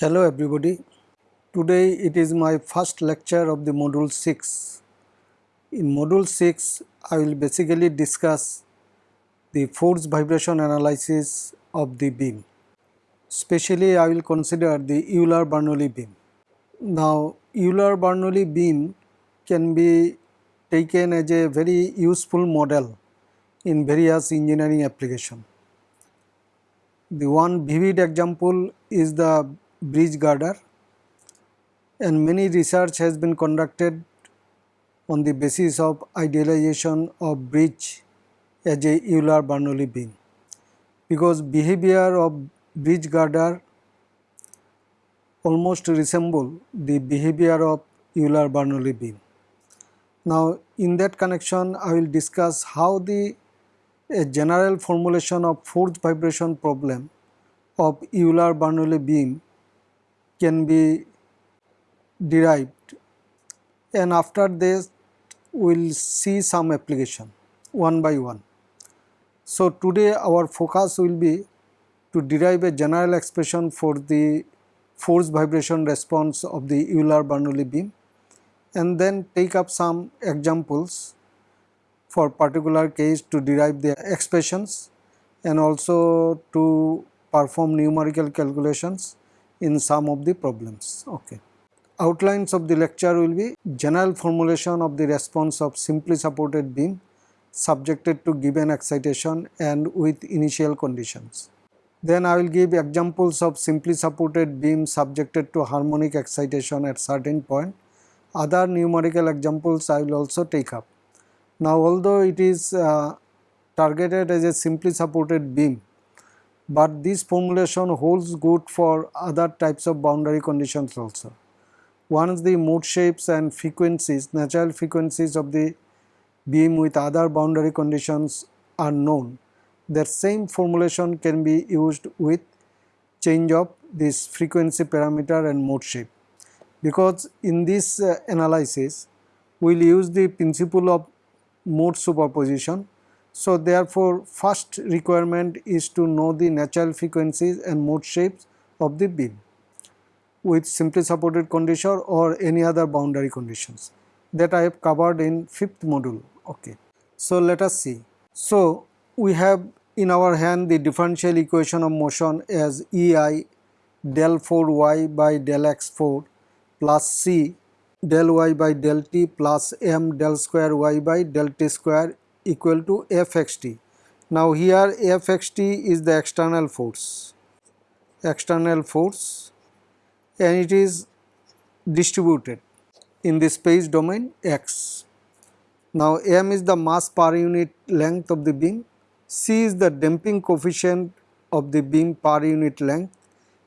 Hello everybody. Today it is my first lecture of the module 6. In module 6 I will basically discuss the force vibration analysis of the beam. Specially I will consider the Euler-Bernoulli beam. Now Euler-Bernoulli beam can be taken as a very useful model in various engineering application. The one vivid example is the bridge girder and many research has been conducted on the basis of idealization of bridge as a Euler-Bernoulli beam because behavior of bridge girder almost resemble the behavior of Euler-Bernoulli beam. Now in that connection I will discuss how the a general formulation of force vibration problem of Euler-Bernoulli beam can be derived and after this we will see some application one by one. So today our focus will be to derive a general expression for the force vibration response of the Euler-Bernoulli beam and then take up some examples for particular case to derive the expressions and also to perform numerical calculations in some of the problems. Okay. Outlines of the lecture will be general formulation of the response of simply supported beam subjected to given excitation and with initial conditions. Then I will give examples of simply supported beam subjected to harmonic excitation at certain point. Other numerical examples I will also take up. Now although it is uh, targeted as a simply supported beam, but this formulation holds good for other types of boundary conditions also. Once the mode shapes and frequencies, natural frequencies of the beam with other boundary conditions are known, the same formulation can be used with change of this frequency parameter and mode shape. Because in this uh, analysis, we will use the principle of mode superposition so therefore first requirement is to know the natural frequencies and mode shapes of the beam with simply supported condition or any other boundary conditions that I have covered in fifth module. Okay. So let us see. So we have in our hand the differential equation of motion as EI del 4y by del x4 plus C del y by del t plus m del square y by del t square equal to Fxt. Now here Fxt is the external force, external force and it is distributed in the space domain x. Now m is the mass per unit length of the beam, c is the damping coefficient of the beam per unit length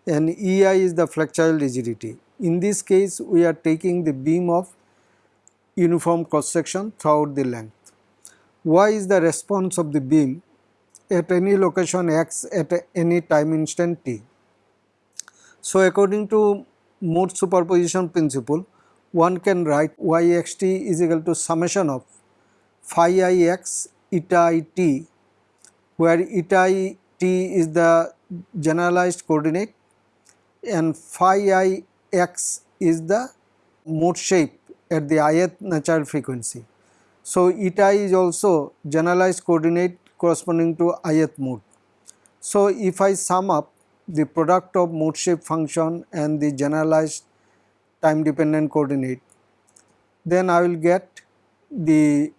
and ei is the flexural rigidity. In this case we are taking the beam of uniform cross section throughout the length y is the response of the beam at any location x at any time instant t. So according to mode superposition principle one can write yxt is equal to summation of phi i x eta i t where eta i t is the generalized coordinate and phi i x is the mode shape at the ith natural frequency. So, eta is also generalized coordinate corresponding to ith mode. So, if I sum up the product of mode shape function and the generalized time dependent coordinate, then I will get the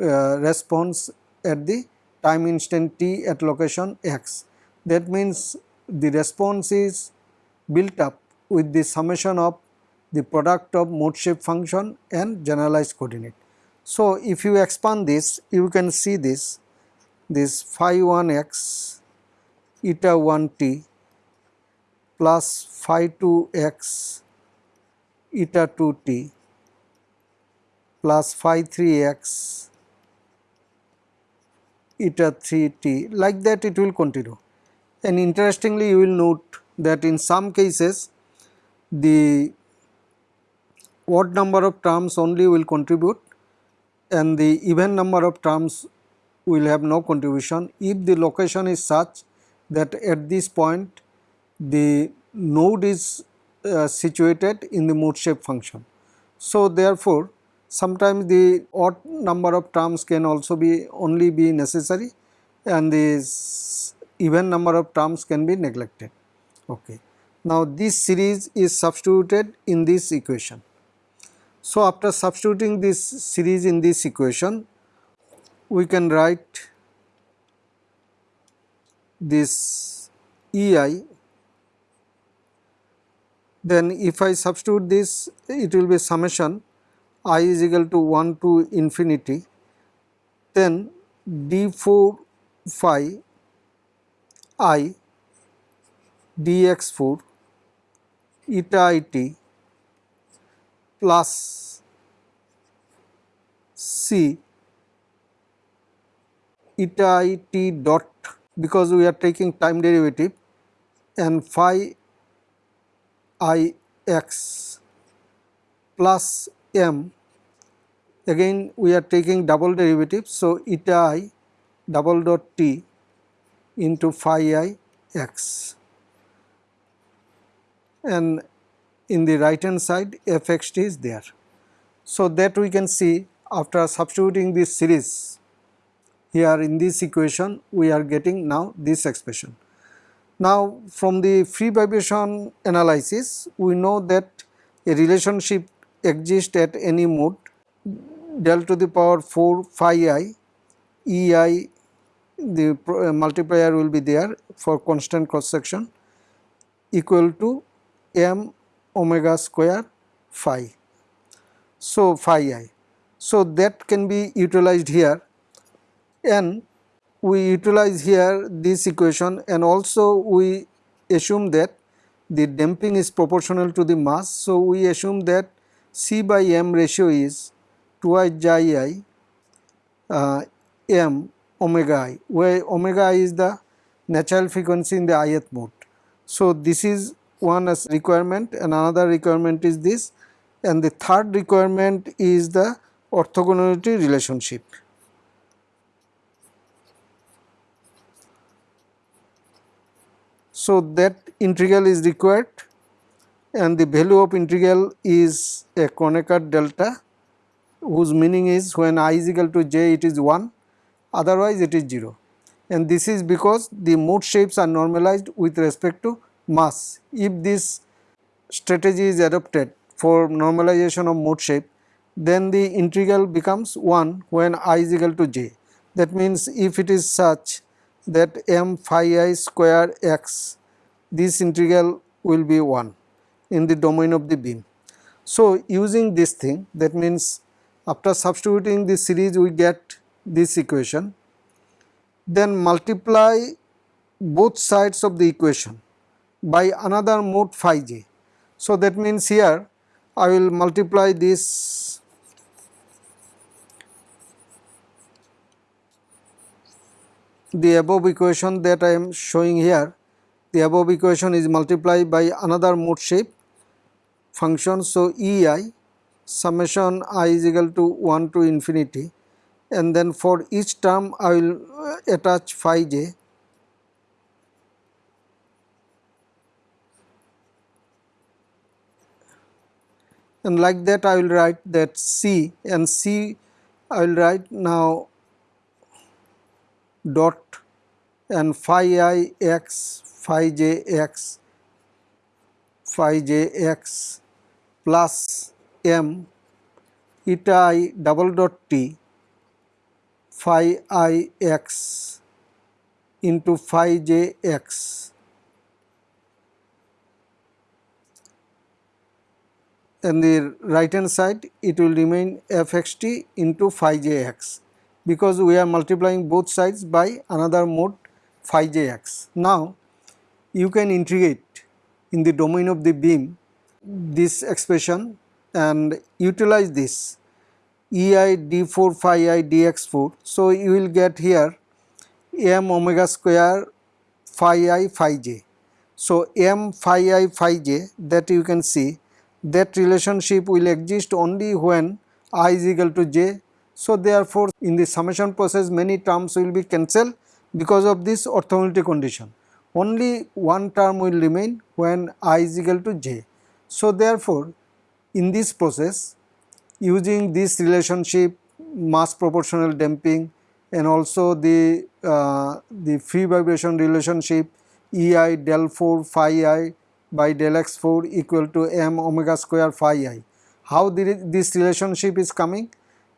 uh, response at the time instant t at location x. That means the response is built up with the summation of the product of mode shape function and generalized coordinate. So, if you expand this you can see this this phi 1 x eta 1 t plus phi 2 x eta 2 t plus phi 3 x eta 3 t like that it will continue. And interestingly you will note that in some cases the odd number of terms only will contribute and the even number of terms will have no contribution if the location is such that at this point the node is uh, situated in the mode shape function. So, therefore, sometimes the odd number of terms can also be only be necessary and the even number of terms can be neglected. Okay. Now, this series is substituted in this equation. So, after substituting this series in this equation, we can write this EI then if I substitute this it will be summation i is equal to 1 to infinity. Then d4 phi i dx4 eta it plus c eta it dot because we are taking time derivative and phi i x plus m. Again we are taking double derivative so eta i double dot t into phi i x. And in the right hand side fxt is there. So that we can see after substituting this series here in this equation we are getting now this expression. Now from the free vibration analysis we know that a relationship exists at any mode del to the power 4 phi i e i the uh, multiplier will be there for constant cross section equal to m omega square phi. So, phi i. So, that can be utilized here and we utilize here this equation and also we assume that the damping is proportional to the mass. So, we assume that C by m ratio is twice xi i uh, m omega i where omega i is the natural frequency in the ith mode. So, this is one as requirement and another requirement is this and the third requirement is the orthogonality relationship. So, that integral is required and the value of integral is a Kronecker delta whose meaning is when i is equal to j it is 1 otherwise it is 0 and this is because the mode shapes are normalized with respect to mass. If this strategy is adopted for normalization of mode shape then the integral becomes 1 when i is equal to j. That means if it is such that m phi i square x this integral will be 1 in the domain of the beam. So, using this thing that means after substituting this series we get this equation then multiply both sides of the equation by another mode phi j. So, that means here I will multiply this the above equation that I am showing here the above equation is multiplied by another mode shape function. So, E i summation i is equal to 1 to infinity and then for each term I will attach phi j and like that I will write that C. And C I will write now dot and phi i x phi j x phi j x plus m eta i double dot t phi i x into phi j x and the right hand side it will remain fxt into phi j x because we are multiplying both sides by another mode phi j x. Now you can integrate in the domain of the beam this expression and utilize this ei d4 phi i dx4. So you will get here m omega square phi i phi j. So m phi i phi j that you can see that relationship will exist only when i is equal to j. So therefore in the summation process many terms will be cancelled because of this orthogonality condition. only one term will remain when i is equal to j. So, therefore, in this process using this relationship mass proportional damping and also the uh, the free vibration relationship ei del 4 phi i by del x 4 equal to m omega square phi i. How this relationship is coming?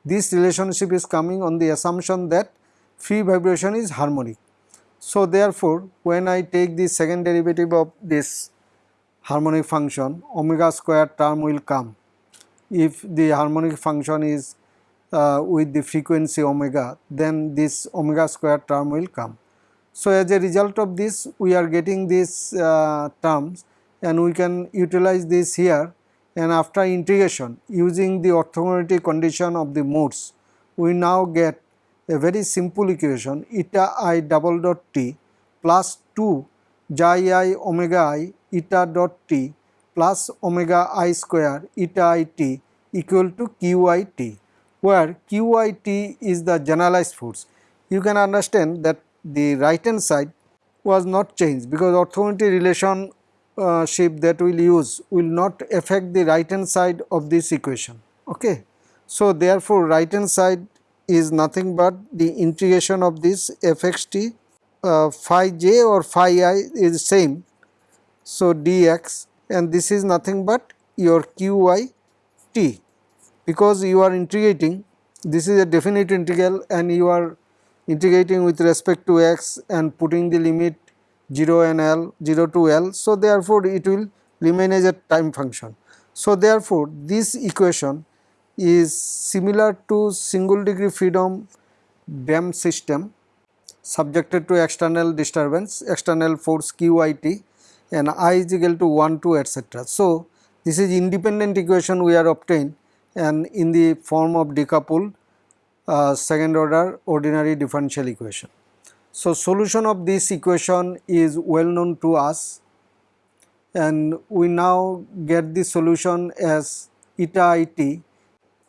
This relationship is coming on the assumption that free vibration is harmonic. So, therefore, when I take the second derivative of this harmonic function omega square term will come if the harmonic function is uh, with the frequency omega then this omega square term will come. So, as a result of this we are getting these uh, terms and we can utilize this here and after integration using the orthogonality condition of the modes we now get a very simple equation eta i double dot t plus 2 xi i omega i eta dot t plus omega i square eta i t equal to qit where qit is the generalized force. You can understand that the right hand side was not changed because orthogonality relation uh, shape that we will use will not affect the right hand side of this equation. Okay. So, therefore, right hand side is nothing but the integration of this fxt uh, phi j or phi i is same. So, dx and this is nothing but your qi t because you are integrating this is a definite integral and you are integrating with respect to x and putting the limit 0 and L 0 to L. So, therefore, it will remain as a time function. So, therefore, this equation is similar to single degree freedom dam system subjected to external disturbance, external force QIT and I is equal to 1 2 etc. So, this is independent equation we are obtained and in the form of decoupled uh, second order ordinary differential equation. So, solution of this equation is well known to us and we now get the solution as eta i t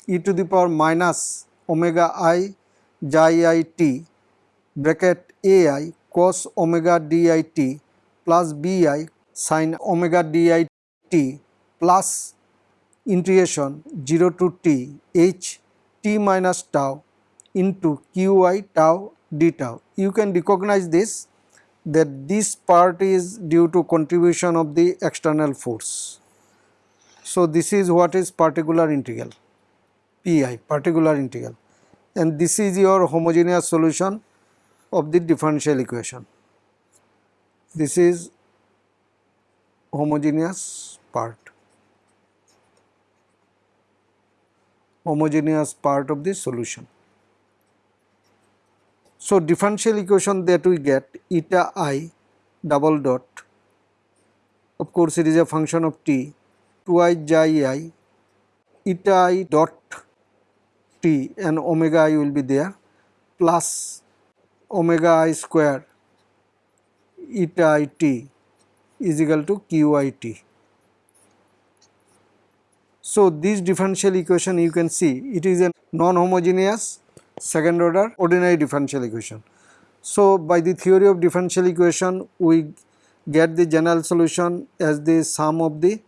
e to the power minus omega i xi i t bracket a i cos omega d i t plus b i sin omega d i t plus integration 0 to t h t minus tau into q i tau d tau. You can recognize this that this part is due to contribution of the external force. So, this is what is particular integral pi particular integral and this is your homogeneous solution of the differential equation. This is homogeneous part homogeneous part of the solution. So, differential equation that we get eta i double dot of course it is a function of t 2i xi i eta i dot t and omega i will be there plus omega i square eta i t is equal to q i t. So, this differential equation you can see it is a non-homogeneous second order ordinary differential equation. So, by the theory of differential equation we get the general solution as the sum of the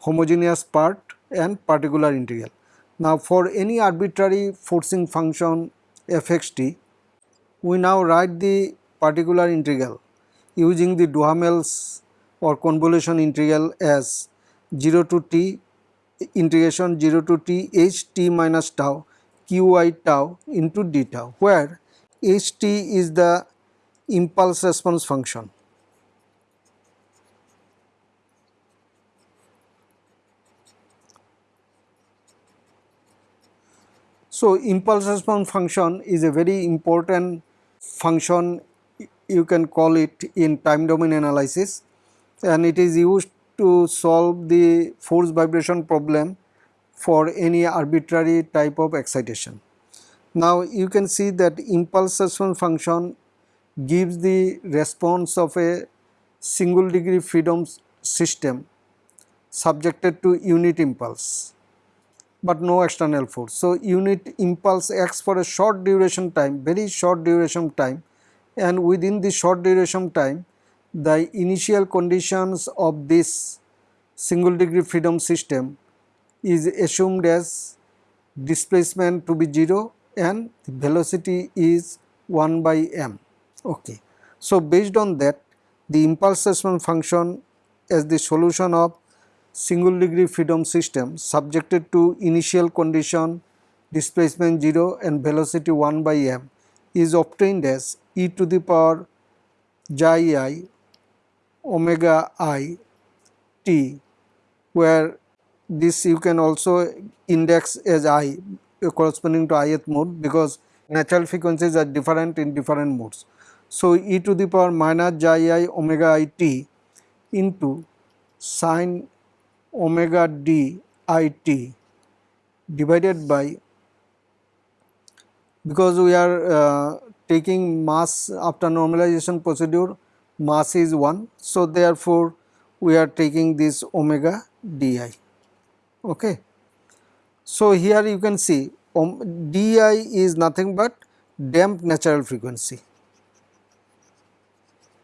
homogeneous part and particular integral. Now, for any arbitrary forcing function fxt we now write the particular integral using the Duhamel's or convolution integral as 0 to t integration 0 to t h t minus tau qi tau into d tau where ht is the impulse response function. So, impulse response function is a very important function you can call it in time domain analysis and it is used to solve the force vibration problem for any arbitrary type of excitation. Now you can see that impulse response function gives the response of a single degree freedom system subjected to unit impulse but no external force. So unit impulse acts for a short duration time very short duration time and within the short duration time the initial conditions of this single degree freedom system is assumed as displacement to be 0 and velocity is 1 by m. Okay. So, based on that the impulse response function as the solution of single degree freedom system subjected to initial condition displacement 0 and velocity 1 by m is obtained as e to the power xi i omega i t where this you can also index as i corresponding to ith mode because natural frequencies are different in different modes. So, e to the power minus j i omega i t into sine omega d i t divided by because we are uh, taking mass after normalization procedure mass is 1. So, therefore, we are taking this omega di. Okay. So, here you can see um, di is nothing but damped natural frequency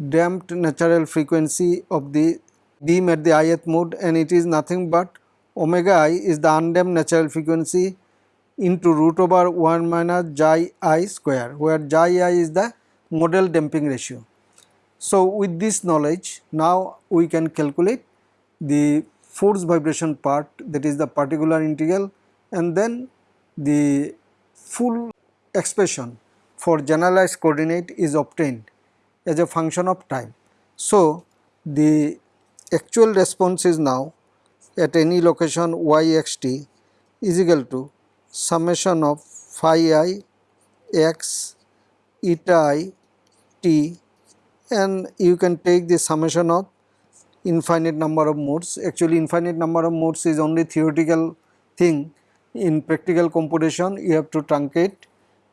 damped natural frequency of the beam at the ith mode and it is nothing but omega i is the undamped natural frequency into root over 1 minus xi i square where xi i is the modal damping ratio. So, with this knowledge now we can calculate the force vibration part that is the particular integral and then the full expression for generalized coordinate is obtained as a function of time. So, the actual response is now at any location y x t is equal to summation of phi i x eta i t and you can take the summation of infinite number of modes. Actually infinite number of modes is only theoretical thing in practical computation you have to truncate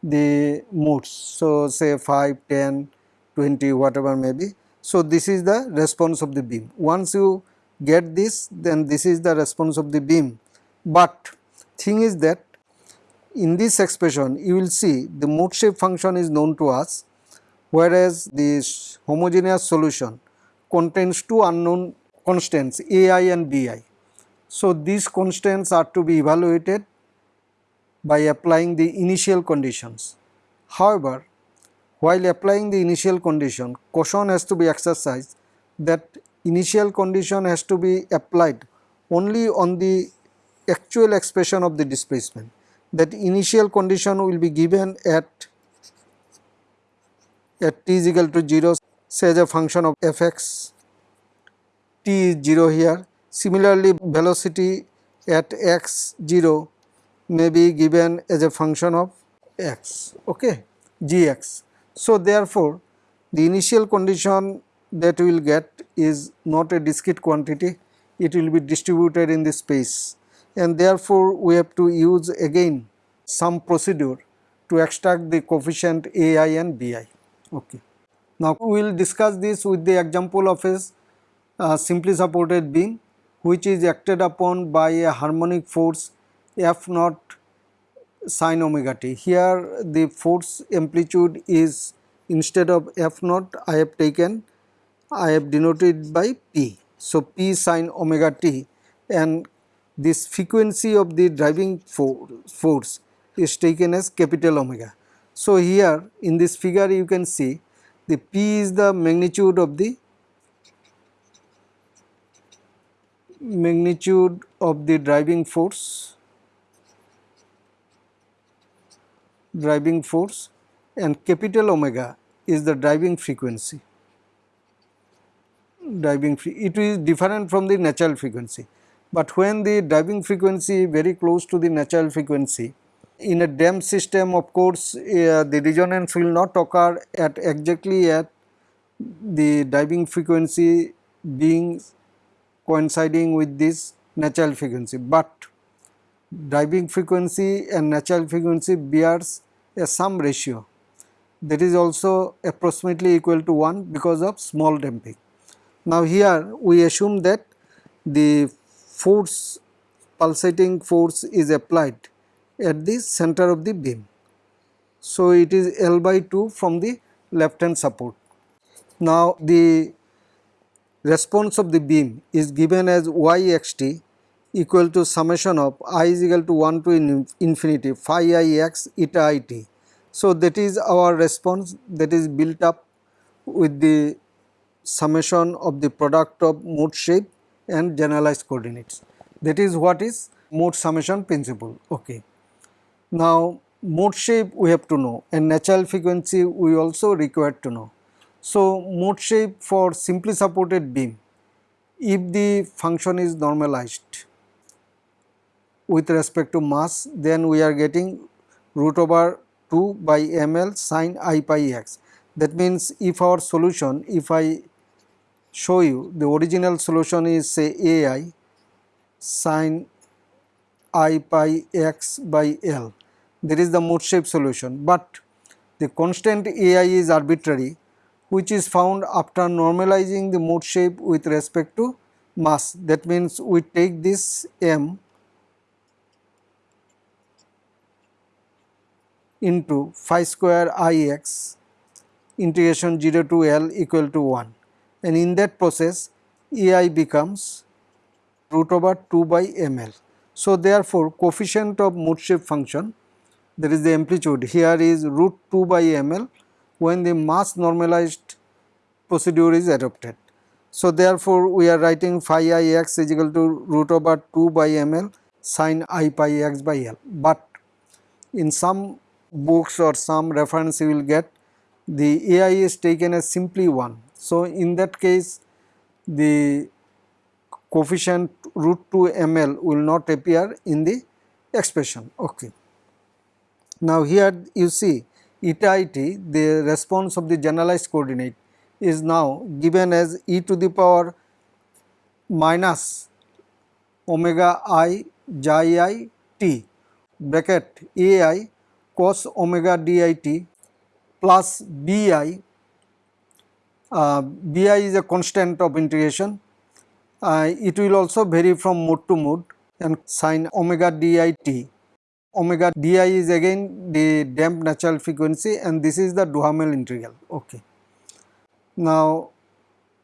the modes. So, say 5, 10, 20 whatever may be. So, this is the response of the beam. Once you get this then this is the response of the beam, but thing is that in this expression you will see the mode shape function is known to us whereas this homogeneous solution contains two unknown constants ai and bi. So, these constants are to be evaluated by applying the initial conditions. However, while applying the initial condition caution has to be exercised that initial condition has to be applied only on the actual expression of the displacement that initial condition will be given at at t is equal to 0 say as a function of fx t is 0 here. Similarly, velocity at x 0 may be given as a function of x okay gx. So, therefore, the initial condition that we will get is not a discrete quantity it will be distributed in the space and therefore, we have to use again some procedure to extract the coefficient ai and bi. Okay. Now, we will discuss this with the example of a uh, simply supported beam which is acted upon by a harmonic force F naught sine omega t. Here the force amplitude is instead of F naught I have taken I have denoted by P. So, P sine omega t and this frequency of the driving for force is taken as capital omega. So, here in this figure you can see the P is the magnitude of the magnitude of the driving force driving force and capital omega is the driving frequency. Driving it is different from the natural frequency but when the driving frequency very close to the natural frequency in a damped system of course uh, the resonance will not occur at exactly at the driving frequency being coinciding with this natural frequency, but driving frequency and natural frequency bears a some ratio that is also approximately equal to 1 because of small damping. Now here we assume that the force pulsating force is applied at the center of the beam. So, it is L by 2 from the left hand support. Now, the response of the beam is given as yxt equal to summation of i is equal to 1 to infinity phi i x eta i t. So, that is our response that is built up with the summation of the product of mode shape and generalized coordinates. That is what is mode summation principle. Okay. Now, mode shape we have to know and natural frequency we also required to know. So, mode shape for simply supported beam if the function is normalized with respect to mass then we are getting root over 2 by ml sine i pi x. That means if our solution if I show you the original solution is say ai sine i pi x by l that is the mode shape solution. But the constant ai is arbitrary which is found after normalizing the mode shape with respect to mass. That means we take this m into phi square i x integration 0 to L equal to 1 and in that process ai becomes root over 2 by ml. So, therefore, coefficient of mode shape function that is the amplitude here is root 2 by ml when the mass normalized procedure is adopted. So, therefore, we are writing phi i x is equal to root over 2 by ml sine i pi x by l, but in some books or some reference you will get the AI is taken as simply 1. So, in that case the coefficient root 2 ml will not appear in the expression. Okay. Now, here you see eta it the response of the generalized coordinate is now given as e to the power minus omega i xi i t bracket a i cos omega dit plus bi, uh, bi is a constant of integration. Uh, it will also vary from mode to mode and sine omega dit. Omega di is again the damped natural frequency and this is the Duhamel integral. Okay. Now,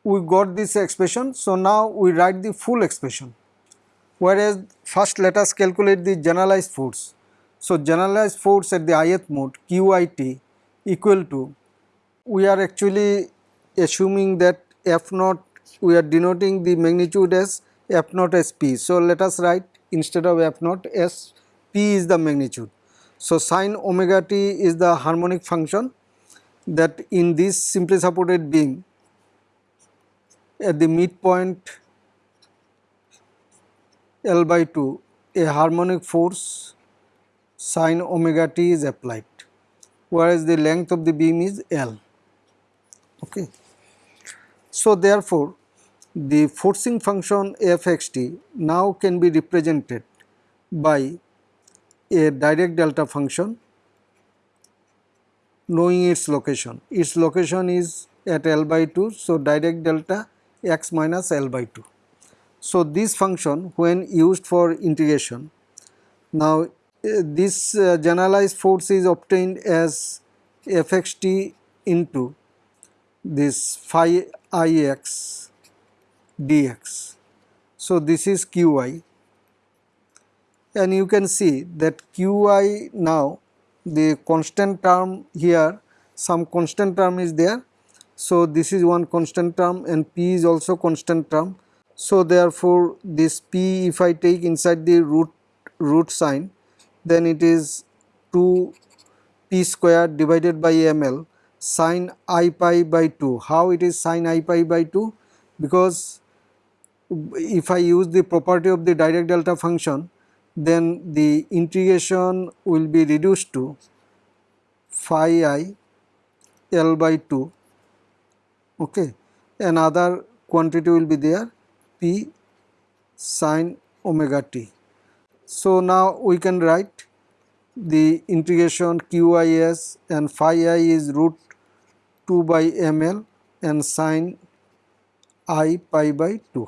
we got this expression. So, now we write the full expression whereas first let us calculate the generalized force. So, generalized force at the ith mode QIT equal to we are actually assuming that F naught we are denoting the magnitude as F naught as P. So, let us write instead of F naught as P is the magnitude. So, sine omega t is the harmonic function that in this simply supported beam at the midpoint L by 2 a harmonic force sine omega t is applied whereas the length of the beam is L. Okay. So, therefore, the forcing function f x t now can be represented by a Dirac delta function knowing its location. Its location is at L by 2. So, Dirac delta x minus L by 2. So, this function when used for integration now this uh, generalized force is obtained as fxt into this phi ix dx. So, this is qi and you can see that qi now the constant term here some constant term is there. So, this is one constant term and p is also constant term. So, therefore, this p if I take inside the root root sign then it is 2 p square divided by ml sine i pi by 2. How it is sine i pi by 2? Because if I use the property of the Dirac delta function then the integration will be reduced to phi i l by 2 okay another quantity will be there p sine omega t so, now we can write the integration qis and phi i is root 2 by ml and sine i pi by 2.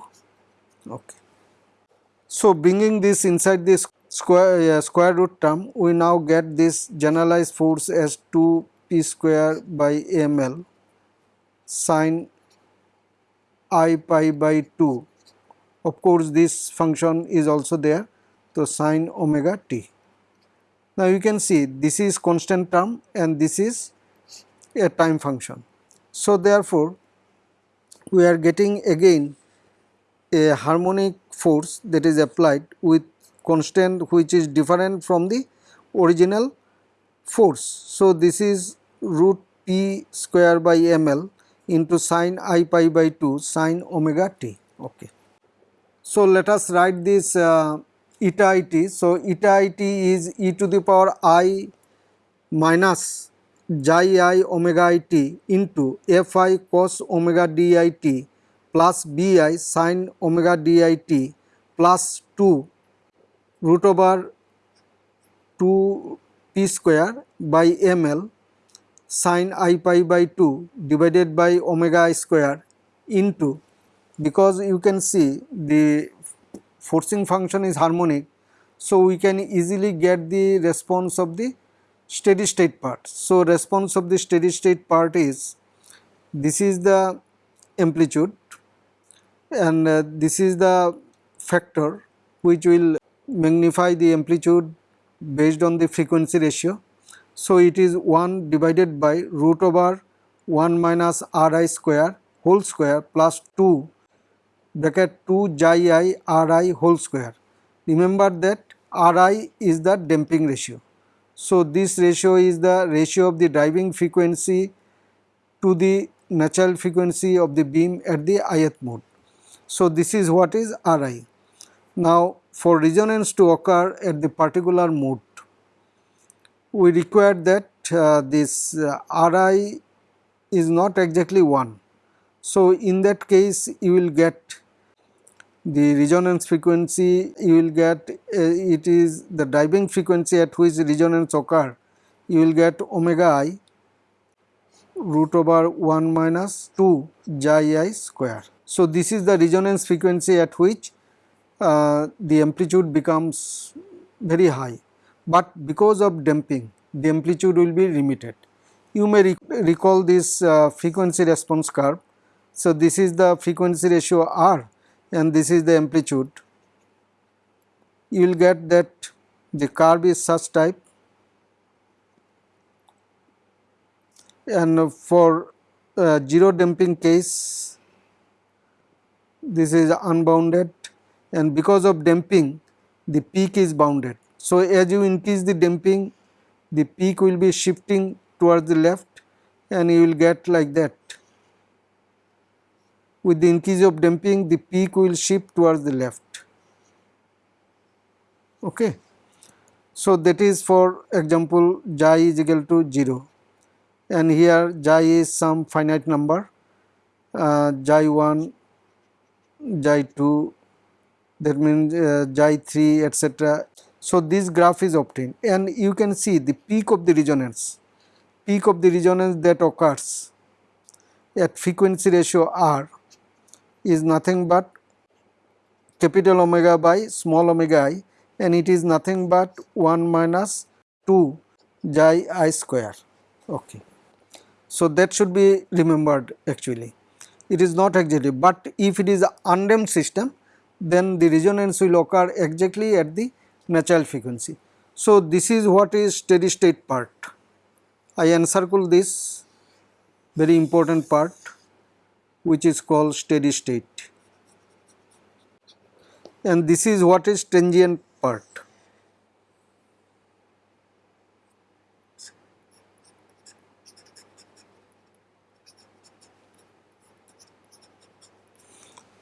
Okay. So, bringing this inside this square, uh, square root term, we now get this generalized force as 2 p square by ml sine i pi by 2 of course this function is also there so sine omega t. Now you can see this is constant term and this is a time function. So therefore we are getting again a harmonic force that is applied with constant which is different from the original force. So this is root p square by ml into sine i pi by 2 sine omega t. Okay. So let us write this uh, eta it. So eta it is e to the power i minus xi i omega i t into fi cos omega di t plus bi sin omega di t plus 2 root over 2 p square by ml sin i pi by 2 divided by omega i square into because you can see the forcing function is harmonic. So, we can easily get the response of the steady state part. So, response of the steady state part is this is the amplitude and uh, this is the factor which will magnify the amplitude based on the frequency ratio. So, it is 1 divided by root over 1 minus r i square whole square plus 2 bracket 2 xi i r i whole square. Remember that r i is the damping ratio. So, this ratio is the ratio of the driving frequency to the natural frequency of the beam at the ith mode. So, this is what is r i. Now, for resonance to occur at the particular mode, we require that uh, this uh, r i is not exactly 1. So, in that case you will get the resonance frequency you will get uh, it is the driving frequency at which resonance occur you will get omega i root over 1 minus 2 xi i square. So, this is the resonance frequency at which uh, the amplitude becomes very high, but because of damping the amplitude will be limited. You may rec recall this uh, frequency response curve. So, this is the frequency ratio r and this is the amplitude, you will get that the curve is such type and for uh, zero damping case this is unbounded and because of damping the peak is bounded. So, as you increase the damping the peak will be shifting towards the left and you will get like that with the increase of damping the peak will shift towards the left. Okay. So, that is for example xi is equal to 0 and here xi is some finite number uh, xi 1, xi 2 that means uh, xi 3 etc. So, this graph is obtained and you can see the peak of the resonance, peak of the resonance that occurs at frequency ratio r is nothing but capital omega by small omega i and it is nothing but 1 minus 2 xi i square. Okay. So, that should be remembered actually. It is not exactly, but if it is undamped system then the resonance will occur exactly at the natural frequency. So, this is what is steady state part. I encircle this very important part which is called steady state and this is what is transient part.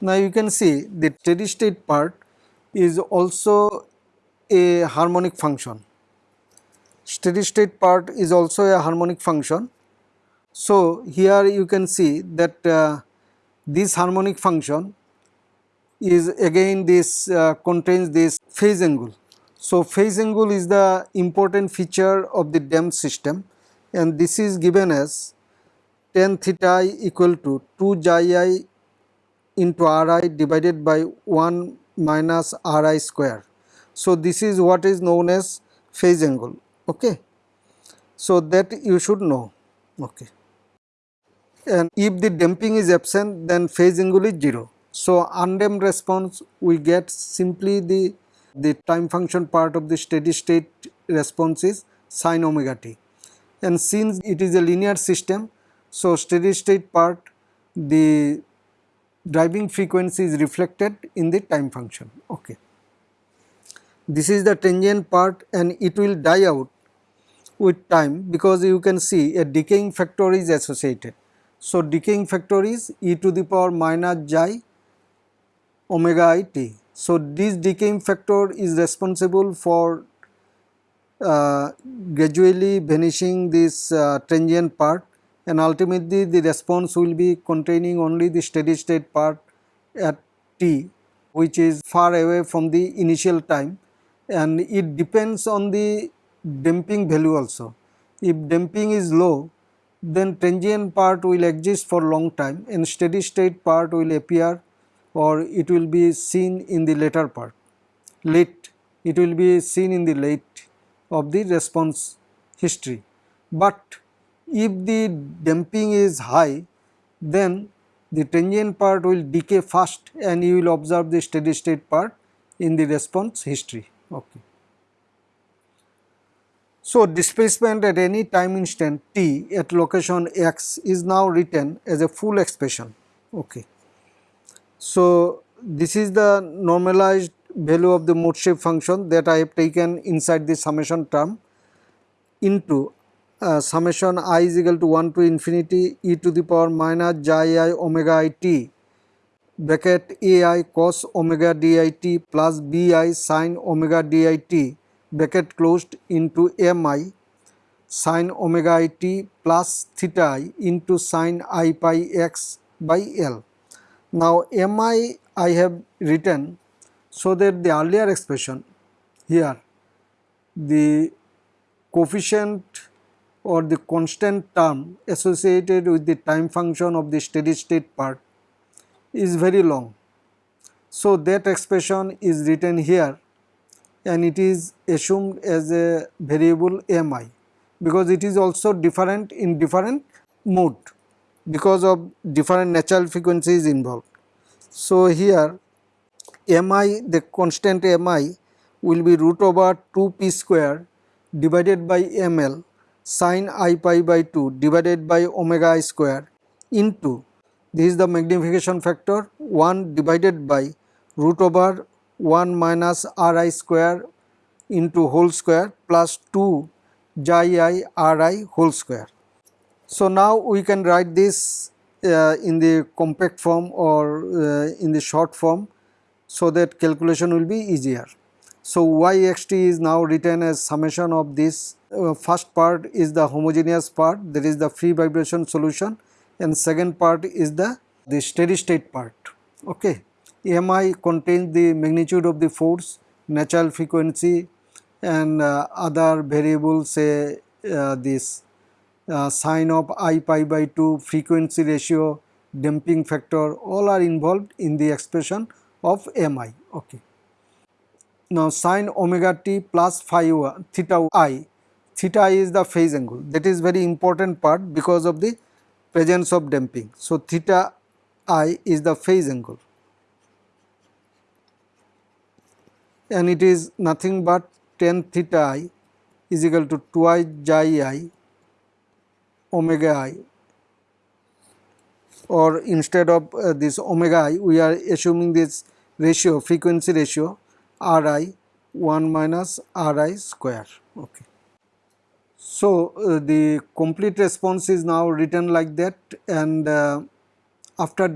Now you can see the steady state part is also a harmonic function. Steady state part is also a harmonic function. So here you can see that uh, this harmonic function is again this uh, contains this phase angle. So, phase angle is the important feature of the damped system and this is given as tan theta i equal to 2 xi i into ri divided by 1 minus ri square. So, this is what is known as phase angle. Okay. So, that you should know. Okay. and if the damping is absent then phase angle is 0. So, undamped response we get simply the, the time function part of the steady state response is sin omega t and since it is a linear system so steady state part the driving frequency is reflected in the time function okay this is the transient part and it will die out with time because you can see a decaying factor is associated. So, decaying factor is e to the power minus xi omega i t. So, this decaying factor is responsible for uh, gradually vanishing this uh, transient part and ultimately the response will be containing only the steady state part at t which is far away from the initial time and it depends on the damping value also. If damping is low then transient part will exist for long time and steady state part will appear or it will be seen in the later part late it will be seen in the late of the response history. But if the damping is high then the transient part will decay fast and you will observe the steady state part in the response history. Okay. So, displacement at any time instant t at location x is now written as a full expression. Okay. So, this is the normalized value of the mode shape function that I have taken inside the summation term into uh, summation i is equal to 1 to infinity e to the power minus xi omega i t bracket ai cos omega dit plus bi sin omega dit bracket closed into mi sin omega i t plus theta i into sin i pi x by L. Now mi I have written so that the earlier expression here the coefficient or the constant term associated with the time function of the steady state part is very long. So, that expression is written here and it is assumed as a variable mi because it is also different in different mode because of different natural frequencies involved. So, here mi the constant mi will be root over 2 p square divided by ml sin i pi by 2 divided by omega i square into this is the magnification factor 1 divided by root over 1 minus r i square into whole square plus 2 xi i r i whole square. So, now we can write this uh, in the compact form or uh, in the short form so that calculation will be easier. So, yxt is now written as summation of this uh, first part is the homogeneous part that is the free vibration solution and second part is the, the steady state part. Okay. Mi contains the magnitude of the force, natural frequency and uh, other variables say uh, this uh, sine of i pi by 2, frequency ratio, damping factor all are involved in the expression of Mi. Okay. Now sine omega t plus phi theta i, theta i is the phase angle. That is very important part because of the presence of damping. So, theta i is the phase angle. And it is nothing but tan theta i is equal to twice xi i omega i. Or instead of uh, this omega i we are assuming this ratio frequency ratio r i 1 minus r i square. Okay. So, uh, the complete response is now written like that and uh, after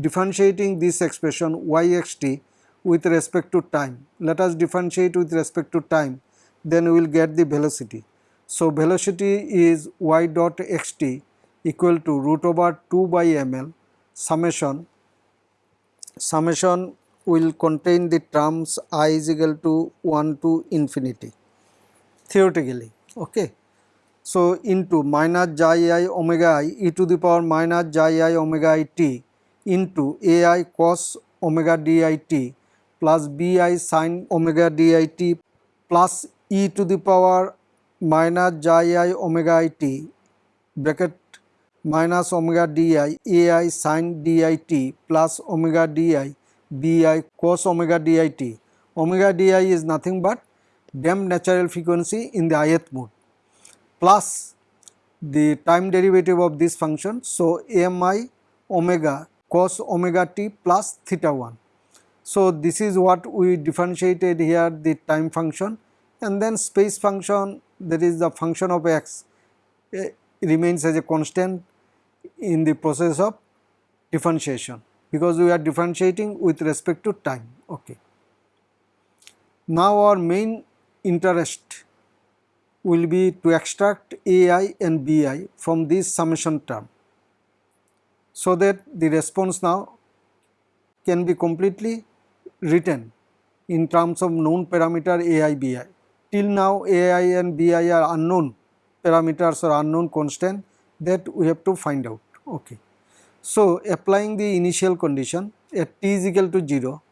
differentiating this expression yxt with respect to time, let us differentiate with respect to time then we will get the velocity. So, velocity is y dot xt equal to root over 2 by ml summation, summation will contain the terms i is equal to 1 to infinity theoretically. Okay. So, into minus j i i omega i e to the power minus j i i omega i t into ai cos omega di t plus bi sin omega di t plus e to the power minus j i i omega i t bracket minus omega di ai sin di t plus omega di bi cos omega di t. Omega di is nothing but damped natural frequency in the ith mode plus the time derivative of this function. So, mi omega cos omega t plus theta 1. So, this is what we differentiated here the time function and then space function that is the function of x uh, remains as a constant in the process of differentiation because we are differentiating with respect to time. Okay. Now, our main interest will be to extract ai and bi from this summation term so that the response now can be completely written in terms of known parameter ai bi. Till now ai and bi are unknown parameters or unknown constant that we have to find out. Okay. So, applying the initial condition at t is equal to 0,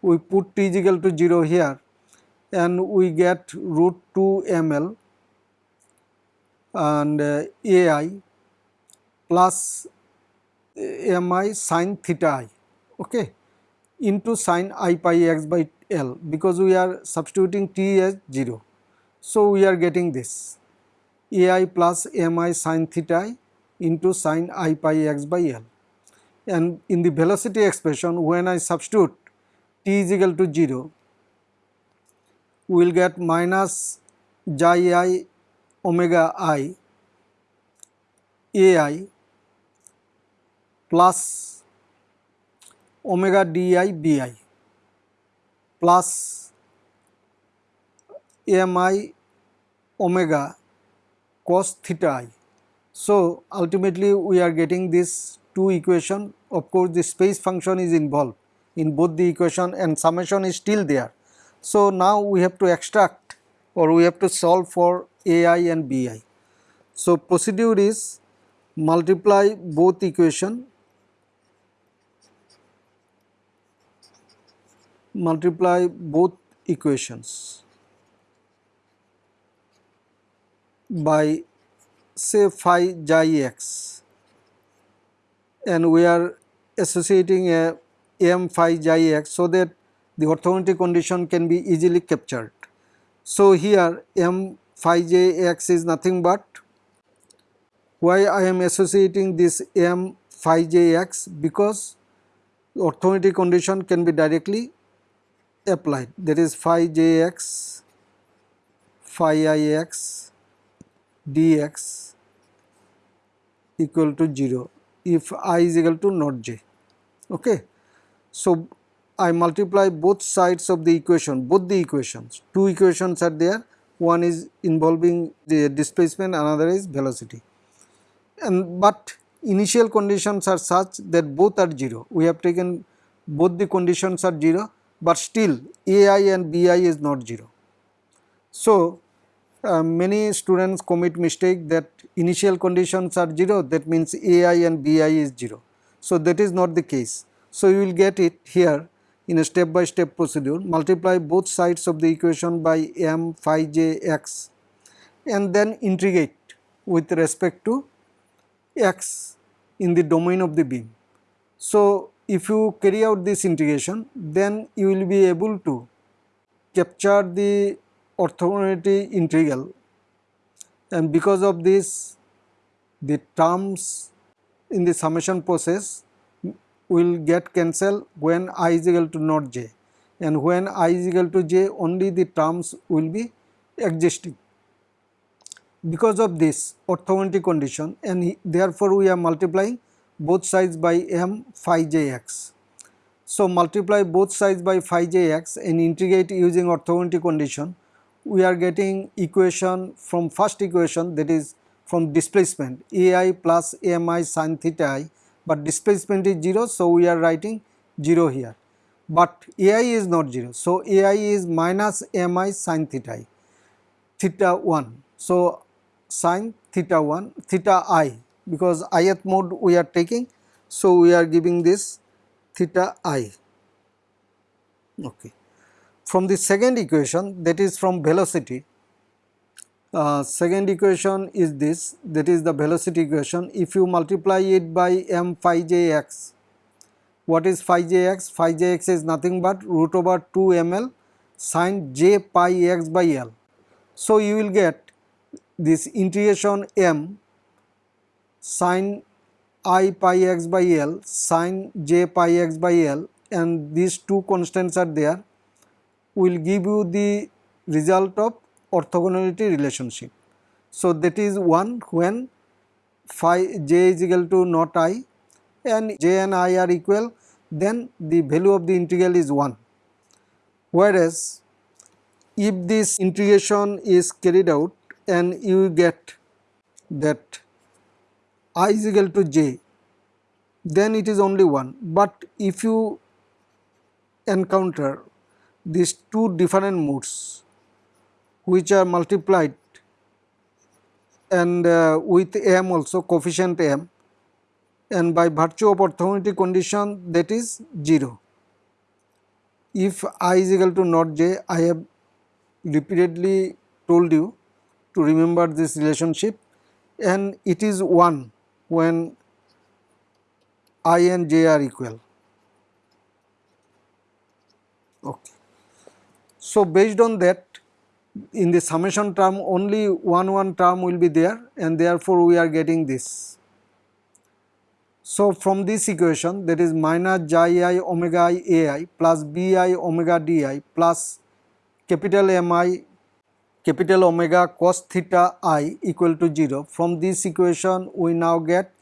we put t is equal to 0 here and we get root 2 ml and uh, ai plus mi sin theta i okay? Into sin i pi x by l because we are substituting t as 0. So, we are getting this. Ai plus mi sin theta i into sin i pi x by l and in the velocity expression when I substitute t is equal to 0 we will get minus xi i omega i ai plus omega di bi plus ami omega cos theta i. So, ultimately we are getting this two equation of course the space function is involved in both the equation and summation is still there. So, now we have to extract or we have to solve for ai and bi. So, procedure is multiply both equation multiply both equations by say phi xi x and we are associating a m phi xi x so that the orthogonality condition can be easily captured. So, here m phi j x is nothing but why I am associating this m phi j x because orthogonality condition can be directly applied that is phi j x phi i x dx equal to 0 if i is equal to not j. Okay. So, I multiply both sides of the equation, both the equations, two equations are there, one is involving the displacement, another is velocity. And but initial conditions are such that both are 0, we have taken both the conditions are 0, but still AI and BI is not 0. So, uh, many students commit mistake that initial conditions are 0 that means AI and BI is 0. So, that is not the case. So, you will get it here in a step by step procedure multiply both sides of the equation by m phi j x and then integrate with respect to x in the domain of the beam. So, if you carry out this integration then you will be able to capture the orthogonality integral and because of this the terms in the summation process will get cancelled when i is equal to not j and when i is equal to j only the terms will be existing. Because of this orthogonality condition and therefore we are multiplying both sides by m phi j x. So, multiply both sides by phi j x and integrate using orthogonality condition we are getting equation from first equation that is from displacement. Ai plus ami sin theta i but displacement is 0 so we are writing 0 here. But ai is not 0 so ai is minus mi sin theta i theta 1 so sin theta 1 theta i because ith mode we are taking so we are giving this theta i. Okay from the second equation that is from velocity uh, second equation is this that is the velocity equation. If you multiply it by m phi j x what is phi j x? Phi j x is nothing but root over 2 ml sine j pi x by l. So you will get this integration m sine i pi x by l sine j pi x by l and these two constants are there will give you the result of orthogonality relationship. So, that is one when phi j is equal to not i and j and i are equal then the value of the integral is 1. Whereas, if this integration is carried out and you get that i is equal to j then it is only 1 but if you encounter these two different modes which are multiplied and uh, with m also coefficient m and by virtue of orthogonality condition that is 0. If i is equal to not j I have repeatedly told you to remember this relationship and it is 1 when i and j are equal. Okay. So, based on that in the summation term only one one term will be there and therefore, we are getting this. So, from this equation that is minus j i omega i a i plus b i omega d i plus capital M i capital omega cos theta i equal to 0. From this equation we now get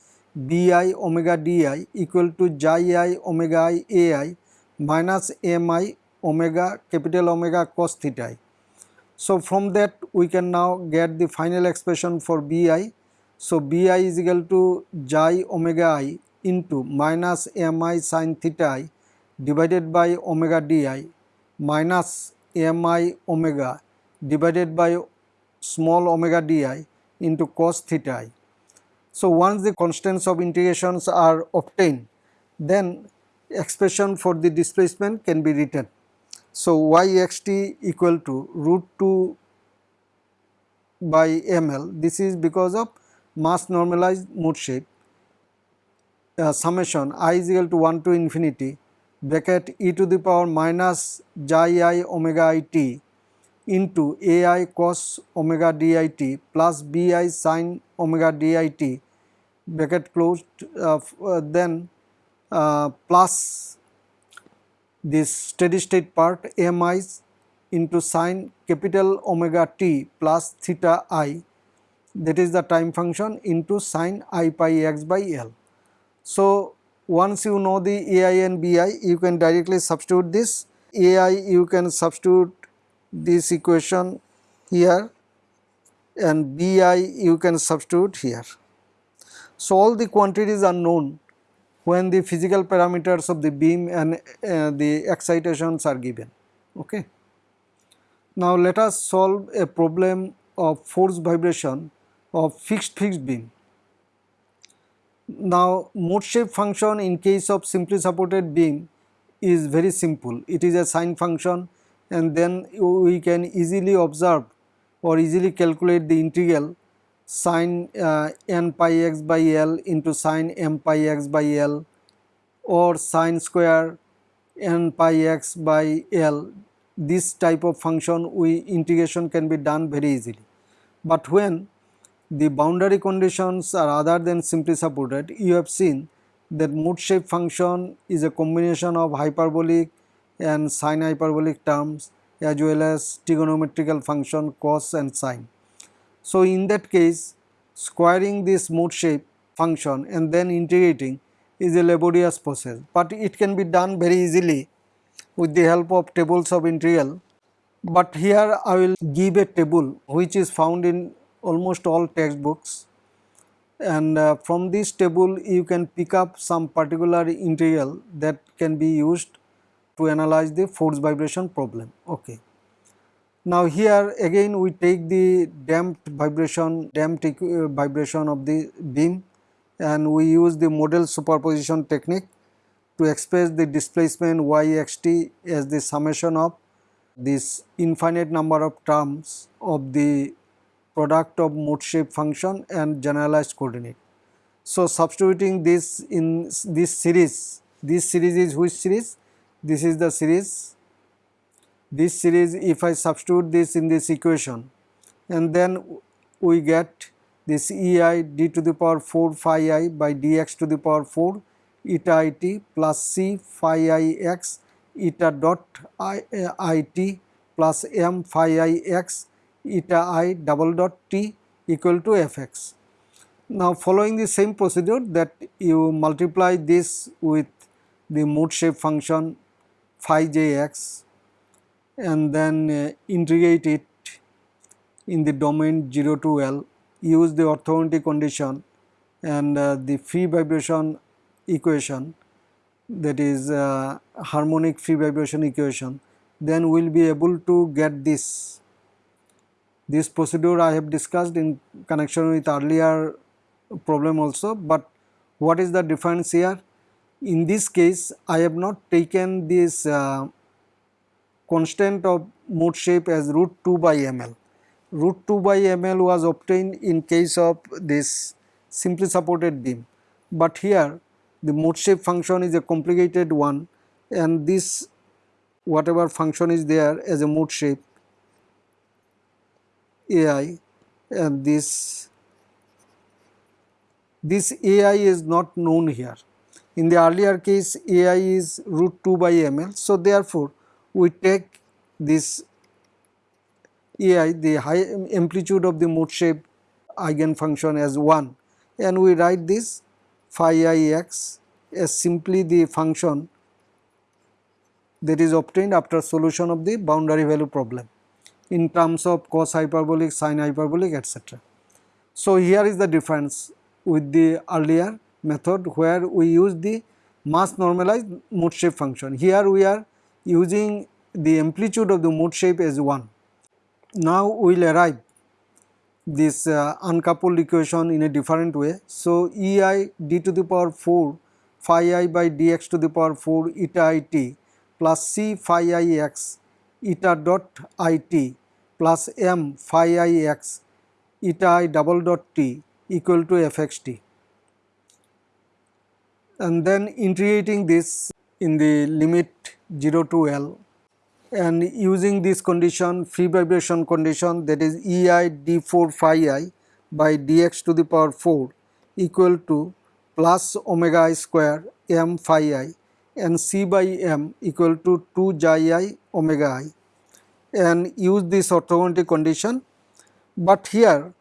b i omega d i equal to j i omega i a i minus m i omega capital omega cos theta. I. So, from that we can now get the final expression for Bi. So, Bi is equal to j omega i into minus mi sin theta i divided by omega di minus mi omega divided by small omega di into cos theta i. So, once the constants of integrations are obtained then expression for the displacement can be written. So, y x t equal to root 2 by ml this is because of mass normalized mode shape uh, summation i is equal to 1 to infinity bracket e to the power minus j i omega i t into a i cos omega d i t plus b i sin omega d i t bracket closed uh, uh, then uh, plus this steady state part mi into sine capital omega t plus theta i that is the time function into sine i pi x by l. So, once you know the ai and bi you can directly substitute this ai you can substitute this equation here and bi you can substitute here. So, all the quantities are known when the physical parameters of the beam and uh, the excitations are given. Okay. Now, let us solve a problem of force vibration of fixed fixed beam. Now, mode shape function in case of simply supported beam is very simple. It is a sine function and then we can easily observe or easily calculate the integral sine uh, n pi x by L into sine m pi x by L or sine square n pi x by L this type of function we integration can be done very easily. But when the boundary conditions are other than simply supported you have seen that mode shape function is a combination of hyperbolic and sine hyperbolic terms as well as trigonometrical function cos and sine. So, in that case squaring this mode shape function and then integrating is a laborious process, but it can be done very easily with the help of tables of integral. But here I will give a table which is found in almost all textbooks and uh, from this table you can pick up some particular integral that can be used to analyze the force vibration problem. Okay. Now here again we take the damped vibration, damped uh, vibration of the beam and we use the modal superposition technique to express the displacement y x t as the summation of this infinite number of terms of the product of mode shape function and generalized coordinate. So, substituting this in this series, this series is which series? This is the series. This series if I substitute this in this equation and then we get this ei d to the power 4 phi i by dx to the power 4 eta i t plus c phi i x eta dot i, i t plus m phi i x eta i double dot t equal to f x. Now following the same procedure that you multiply this with the mode shape function phi j x and then uh, integrate it in the domain 0 to L, use the orthogonality condition and uh, the free vibration equation that is uh, harmonic free vibration equation, then we will be able to get this. This procedure I have discussed in connection with earlier problem also, but what is the difference here? In this case, I have not taken this uh, constant of mode shape as root 2 by ml. Root 2 by ml was obtained in case of this simply supported beam, but here the mode shape function is a complicated one and this whatever function is there as a mode shape ai and this this ai is not known here. In the earlier case ai is root 2 by ml. So, therefore, we take this ai the high amplitude of the mode shape eigen function as 1 and we write this phi i x as simply the function that is obtained after solution of the boundary value problem in terms of cos hyperbolic, sin hyperbolic etc. So, here is the difference with the earlier method where we use the mass normalized mode shape function. Here we are using the amplitude of the mode shape as 1. Now we will arrive this uh, uncoupled equation in a different way. So, E i d to the power 4 phi i by dx to the power 4 eta i t plus c phi i x eta dot i t plus m phi i x eta i double dot t equal to f x t and then integrating this in the limit 0 to L and using this condition free vibration condition that is E i d 4 phi i by dx to the power 4 equal to plus omega i square m phi i and c by m equal to 2 xi i omega i and use this orthogonality condition. But here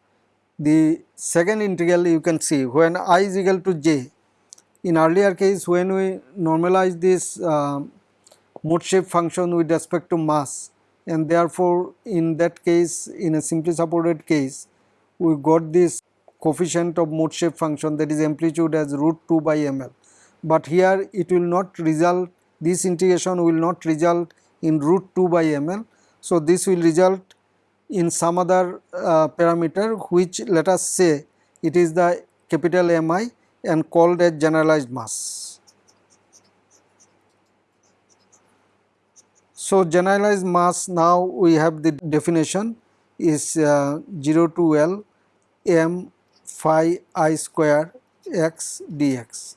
the second integral you can see when i is equal to j in earlier case when we normalize this uh, mode shape function with respect to mass and therefore in that case in a simply supported case we got this coefficient of mode shape function that is amplitude as root 2 by ml. But here it will not result this integration will not result in root 2 by ml so, this will result in some other uh, parameter which let us say it is the capital Mi and called as generalized mass. So, generalized mass now we have the definition is uh, 0 to L m phi i square x dx.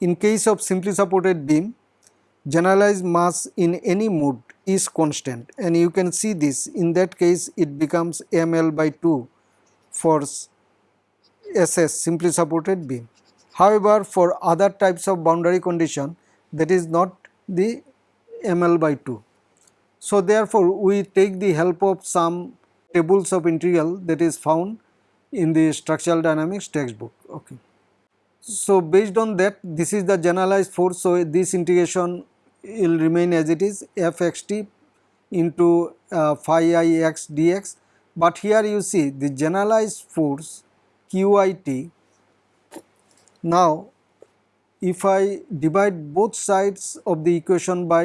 In case of simply supported beam, generalized mass in any mode is constant and you can see this in that case it becomes ml by 2 for SS simply supported beam. However, for other types of boundary condition that is not the ml by 2. So, therefore, we take the help of some tables of integral that is found in the structural dynamics textbook. Okay. So, based on that this is the generalized force. So, this integration will remain as it is f x t into uh, phi i x dx. But here you see the generalized force q i t. Now, if I divide both sides of the equation by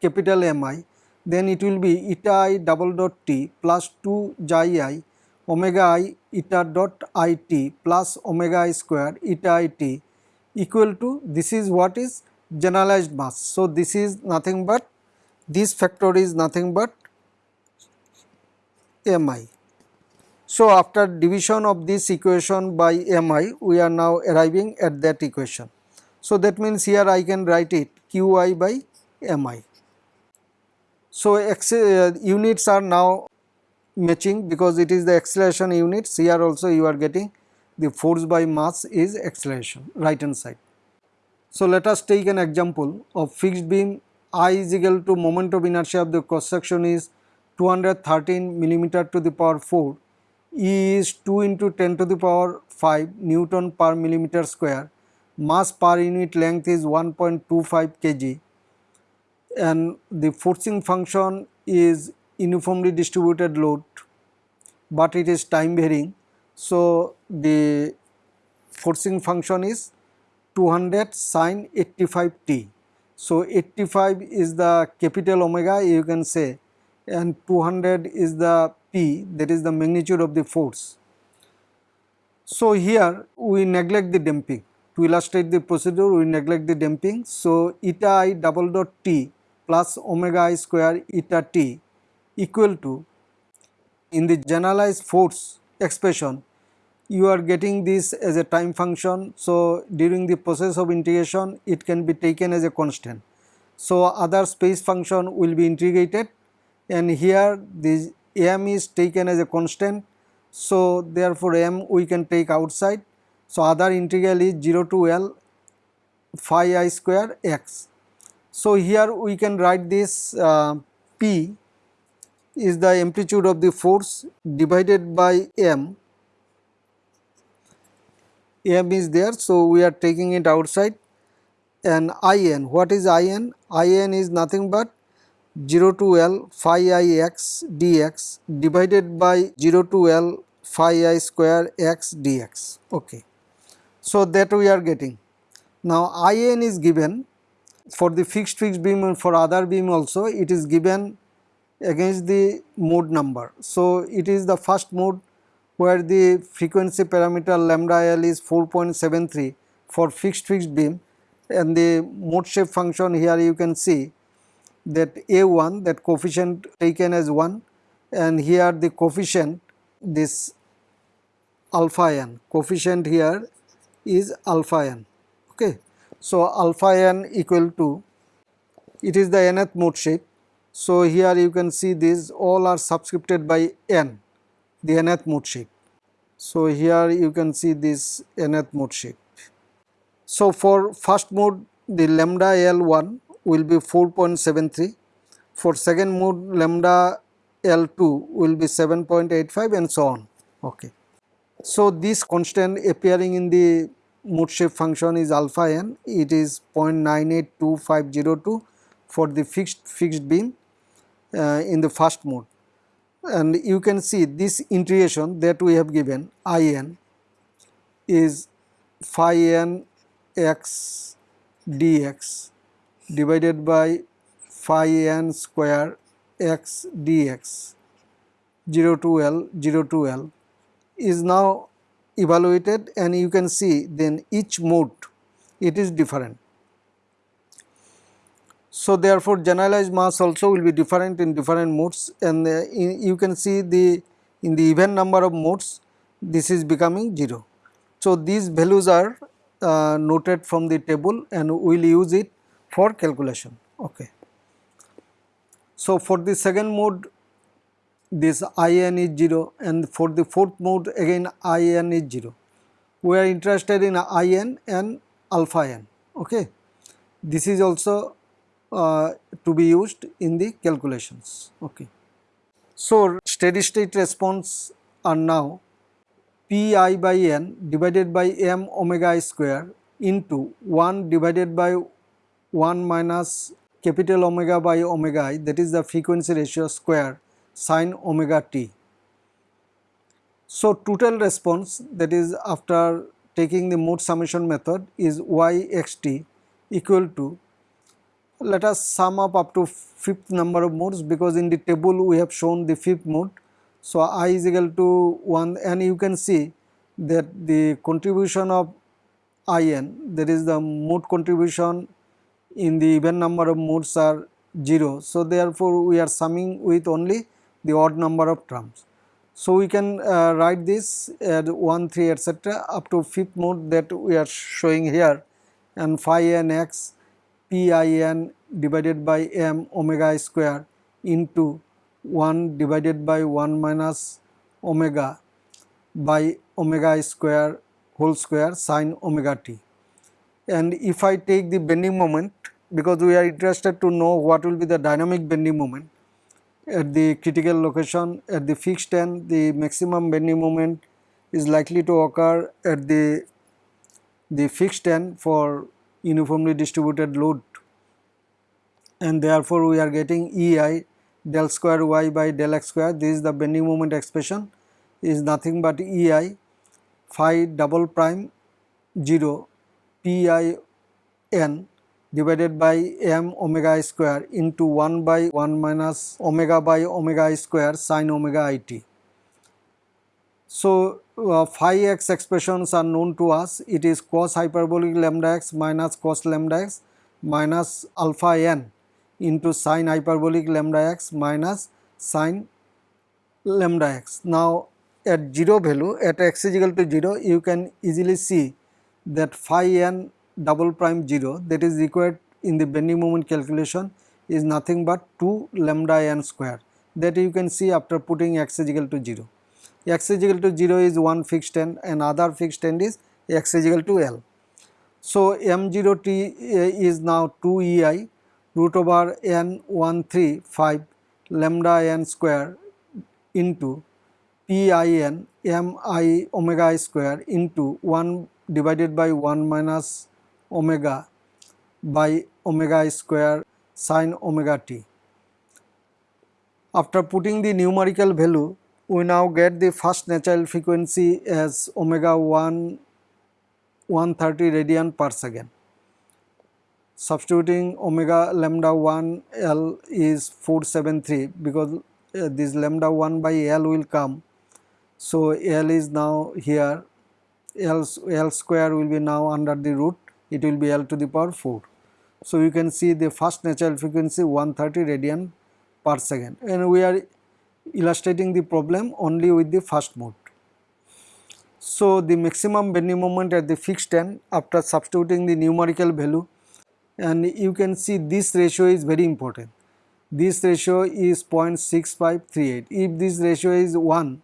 capital M i, then it will be eta i double dot t plus 2 xi i omega i eta dot i t plus omega i square eta i t equal to this is what is generalized mass. So, this is nothing but this factor is nothing but mi. So, after division of this equation by mi we are now arriving at that equation. So, that means here I can write it qi by mi. So, uh, units are now matching because it is the acceleration units here also you are getting the force by mass is acceleration right hand side. So, let us take an example of fixed beam I is equal to moment of inertia of the cross section is 213 millimeter to the power 4 E is 2 into 10 to the power 5 Newton per millimeter square mass per unit length is 1.25 kg and the forcing function is uniformly distributed load but it is time varying. So, the forcing function is 200 sine 85 t. So, 85 is the capital omega you can say and 200 is the p that is the magnitude of the force. So, here we neglect the damping to illustrate the procedure we neglect the damping. So, eta i double dot t plus omega i square eta t equal to in the generalized force expression you are getting this as a time function. So, during the process of integration it can be taken as a constant. So, other space function will be integrated and here this m is taken as a constant. So, therefore, m we can take outside. So, other integral is 0 to L phi i square x. So, here we can write this uh, p is the amplitude of the force divided by m m is there so we are taking it outside and in what is in in is nothing but 0 to l phi i x dx divided by 0 to l phi i square x dx okay. So that we are getting. Now in is given for the fixed fixed beam and for other beam also it is given against the mode number. So, it is the first mode where the frequency parameter lambda L is 4.73 for fixed fixed beam. And the mode shape function here you can see that A1 that coefficient taken as 1 and here the coefficient this alpha n coefficient here is alpha n okay. So, alpha n equal to it is the nth mode shape so, here you can see these all are subscripted by n, the nth mode shape. So, here you can see this nth mode shape. So, for first mode the lambda L1 will be 4.73, for second mode lambda L2 will be 7.85 and so on. Okay. So, this constant appearing in the mode shape function is alpha n, it is 0.982502 for the fixed fixed beam uh, in the first mode and you can see this integration that we have given in is phi n x dx divided by phi n square x dx 0 to L 0 to L is now evaluated and you can see then each mode it is different so, therefore, generalized mass also will be different in different modes and uh, in, you can see the in the even number of modes this is becoming 0. So, these values are uh, noted from the table and we will use it for calculation. Okay. So, for the second mode this in is 0 and for the fourth mode again in is 0. We are interested in in and alpha n. Okay. This is also uh, to be used in the calculations. Okay. So, steady state response are now pi by n divided by m omega i square into 1 divided by 1 minus capital omega by omega i that is the frequency ratio square sine omega t. So, total response that is after taking the mode summation method is y x t equal to let us sum up up to fifth number of modes because in the table we have shown the fifth mode. So, i is equal to 1 and you can see that the contribution of in that is the mode contribution in the even number of modes are 0. So, therefore, we are summing with only the odd number of terms. So, we can uh, write this at 1, 3 etc. up to fifth mode that we are showing here and phi n x p i n divided by m omega square into 1 divided by 1 minus omega by omega square whole square sine omega t. And if I take the bending moment because we are interested to know what will be the dynamic bending moment at the critical location at the fixed end the maximum bending moment is likely to occur at the the fixed end for uniformly distributed load. And therefore we are getting ei del square y by del x square. This is the bending moment expression. Is nothing but ei phi double prime 0 p i n divided by m omega square into 1 by 1 minus omega by omega square sine omega i t. So, uh, phi x expressions are known to us it is cos hyperbolic lambda x minus cos lambda x minus alpha n into sine hyperbolic lambda x minus sine lambda x. Now, at 0 value at x is equal to 0 you can easily see that phi n double prime 0 that is required in the bending moment calculation is nothing but 2 lambda n square that you can see after putting x is equal to 0. x is equal to 0 is one fixed end and other fixed end is x is equal to L. So, m0 t eh, is now 2 ei root over n 1 3 5 lambda n square into p i n m i omega i square into 1 divided by 1 minus omega by omega square sine omega t. After putting the numerical value, we now get the first natural frequency as omega 1 130 radian per second. Substituting omega lambda 1 L is 473 because uh, this lambda 1 by L will come. So, L is now here L, L square will be now under the root it will be L to the power 4. So, you can see the first natural frequency 130 radian per second and we are illustrating the problem only with the first mode. So, the maximum bending moment at the fixed end after substituting the numerical value and you can see this ratio is very important. This ratio is 0.6538. If this ratio is 1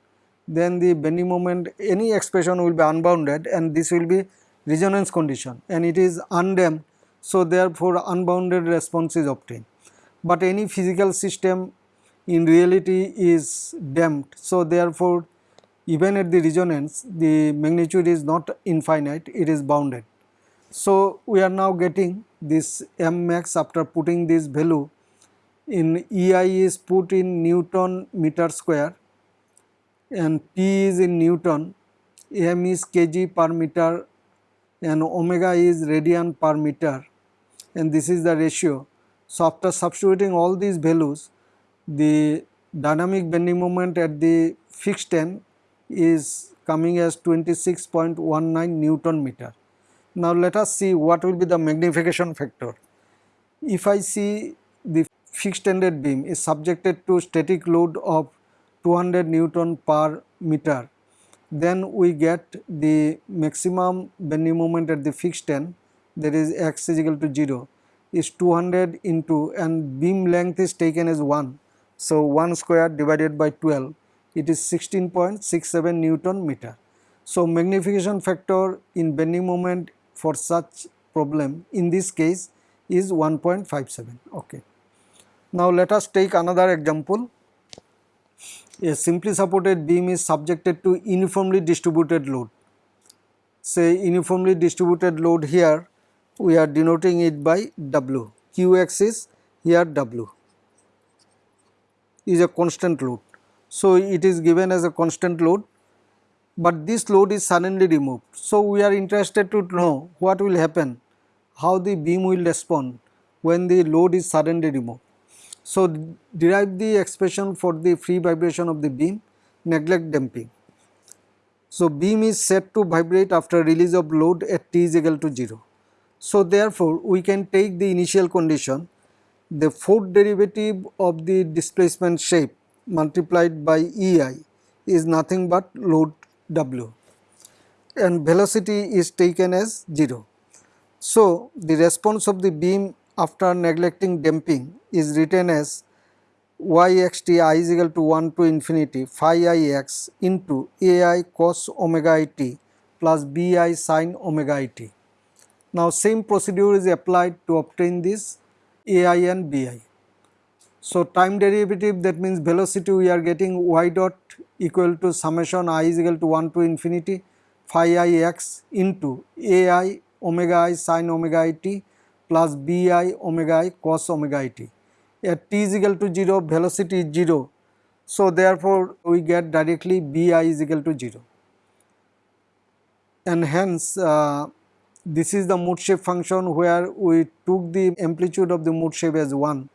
then the bending moment any expression will be unbounded and this will be resonance condition and it is undamped so therefore unbounded response is obtained. But any physical system in reality is damped so therefore even at the resonance the magnitude is not infinite it is bounded. So we are now getting this m max after putting this value in EI is put in Newton meter square and P is in Newton, m is kg per meter and omega is radian per meter and this is the ratio. So, after substituting all these values the dynamic bending moment at the fixed end is coming as 26.19 Newton meter. Now, let us see what will be the magnification factor. If I see the fixed ended beam is subjected to static load of 200 Newton per meter then we get the maximum bending moment at the fixed end that is x is equal to 0 is 200 into and beam length is taken as 1. So, 1 square divided by 12 it is 16.67 Newton meter. So, magnification factor in bending moment for such problem in this case is 1.57 okay. Now, let us take another example a simply supported beam is subjected to uniformly distributed load. Say uniformly distributed load here we are denoting it by W, Qx is here W is a constant load. So, it is given as a constant load, but this load is suddenly removed. So, we are interested to know what will happen, how the beam will respond when the load is suddenly removed. So, derive the expression for the free vibration of the beam neglect damping. So, beam is set to vibrate after release of load at t is equal to 0. So, therefore, we can take the initial condition the fourth derivative of the displacement shape multiplied by EI is nothing but load W and velocity is taken as 0. So, the response of the beam after neglecting damping is written as y x t i is equal to 1 to infinity phi i x into a i cos omega i t plus b i sin omega i t. Now, same procedure is applied to obtain this a i and b i. So, time derivative that means velocity we are getting y dot equal to summation i is equal to 1 to infinity phi i x into a i omega i sin omega i t plus b i omega i cos omega i t at t is equal to 0 velocity is 0. So, therefore, we get directly B i is equal to 0 and hence uh, this is the mode shape function where we took the amplitude of the mode shape as 1.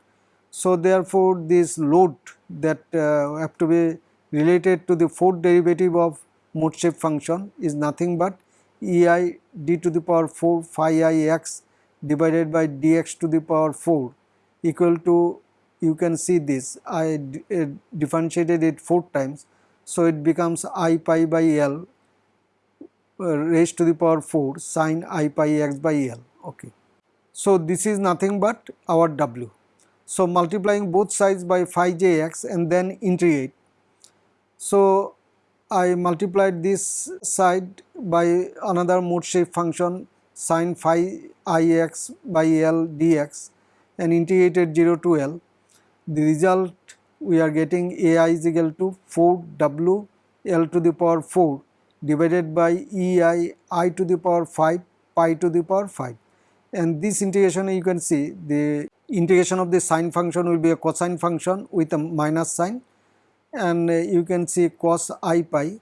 So, therefore, this load that uh, have to be related to the fourth derivative of mode shape function is nothing but E i d to the power 4 phi i x divided by dx to the power 4 equal to you can see this I uh, differentiated it 4 times. So, it becomes i pi by L uh, raised to the power 4 sine i pi x by L. Okay. So, this is nothing but our W. So, multiplying both sides by phi j x and then integrate. So, I multiplied this side by another mode shape function sine phi i x by L dx and integrated 0 to L. The result we are getting a i is equal to 4 w L to the power 4 divided by E i i to the power 5 pi to the power 5 and this integration you can see the integration of the sine function will be a cosine function with a minus sign and uh, you can see cos i pi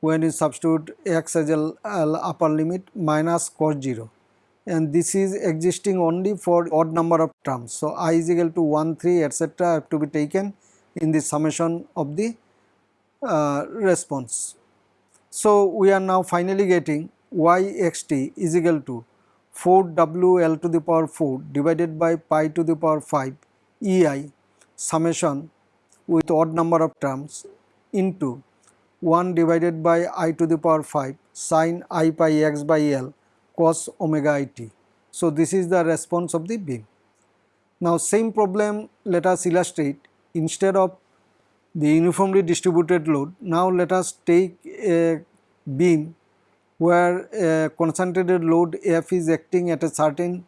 when you substitute x as a upper limit minus cos 0 and this is existing only for odd number of terms. So, i is equal to 1, 3 etc. have to be taken in the summation of the uh, response. So, we are now finally getting y x t is equal to 4 w l to the power 4 divided by pi to the power 5 e i summation with odd number of terms into 1 divided by i to the power 5 sine i pi x by l cos omega i t. So, this is the response of the beam. Now, same problem let us illustrate instead of the uniformly distributed load. Now, let us take a beam where a concentrated load F is acting at a certain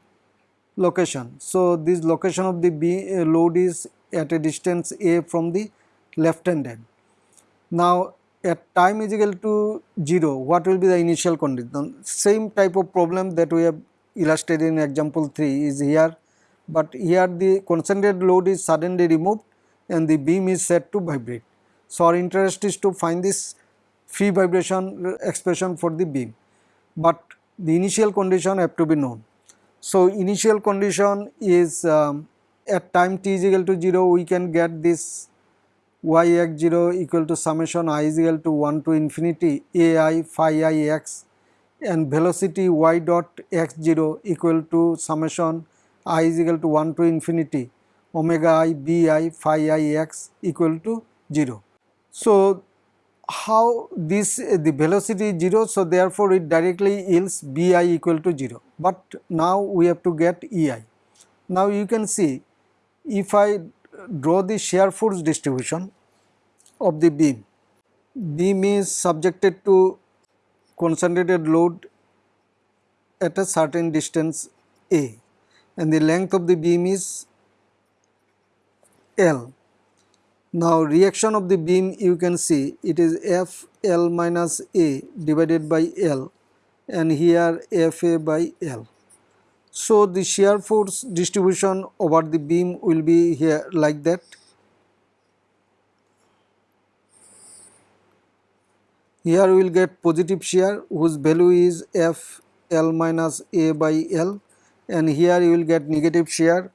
location. So, this location of the beam, uh, load is at a distance A from the left hand end. Now, at time is equal to 0, what will be the initial condition? Same type of problem that we have illustrated in example 3 is here, but here the concentrated load is suddenly removed and the beam is set to vibrate. So, our interest is to find this free vibration expression for the beam, but the initial condition have to be known. So, initial condition is um, at time t is equal to 0 we can get this y x 0 equal to summation i is equal to 1 to infinity a i phi i x and velocity y dot x 0 equal to summation i is equal to 1 to infinity omega i b i phi i x equal to 0. So, how this the velocity is 0 so therefore it directly yields b i equal to 0 but now we have to get e i. Now you can see if I draw the shear force distribution of the beam. Beam is subjected to concentrated load at a certain distance A and the length of the beam is L. Now reaction of the beam you can see it is F L minus A divided by L and here F A by L. So, the shear force distribution over the beam will be here like that. Here we will get positive shear whose value is F L minus A by L and here you will get negative shear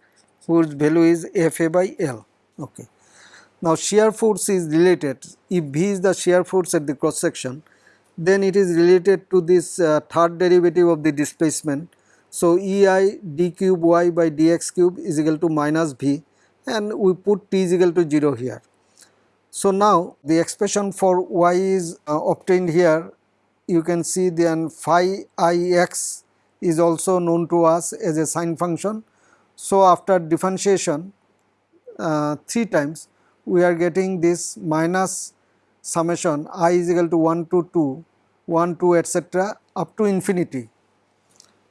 whose value is F A by L. Okay. Now shear force is related if V is the shear force at the cross section then it is related to this uh, third derivative of the displacement so, E i d cube y by dx cube is equal to minus v and we put t is equal to 0 here. So, now the expression for y is uh, obtained here you can see then phi i x is also known to us as a sine function. So, after differentiation uh, 3 times we are getting this minus summation i is equal to 1 to 2, 1 2 etc. up to infinity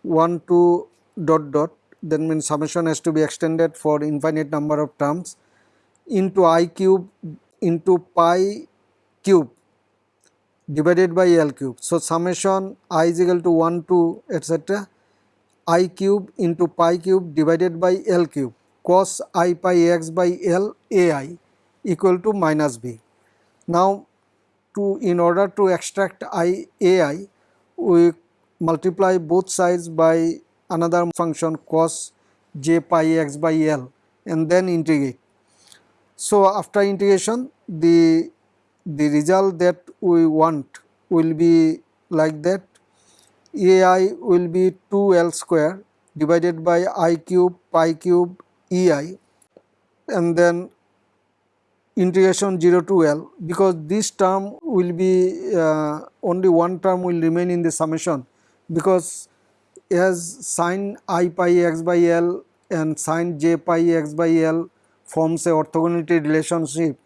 1 2 dot dot that means summation has to be extended for infinite number of terms into i cube into pi cube divided by L cube. So, summation i is equal to 1 to etc i cube into pi cube divided by L cube cos i pi x by L a i equal to minus b. Now, to in order to extract i a i we multiply both sides by another function cos j pi x by L and then integrate. So, after integration the the result that we want will be like that ai will be 2l square divided by i cube pi cube ei and then integration 0 to l because this term will be uh, only one term will remain in the summation because as sine i pi x by l and sine j pi x by l forms a orthogonality relationship